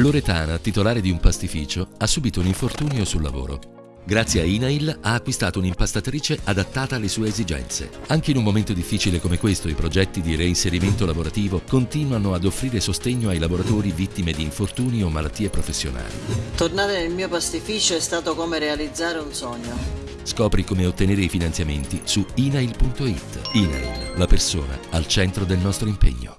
Loretana, titolare di un pastificio, ha subito un infortunio sul lavoro. Grazie a Inail ha acquistato un'impastatrice adattata alle sue esigenze. Anche in un momento difficile come questo, i progetti di reinserimento lavorativo continuano ad offrire sostegno ai lavoratori vittime di infortuni o malattie professionali. Tornare nel mio pastificio è stato come realizzare un sogno. Scopri come ottenere i finanziamenti su inail.it. Inail, la persona al centro del nostro impegno.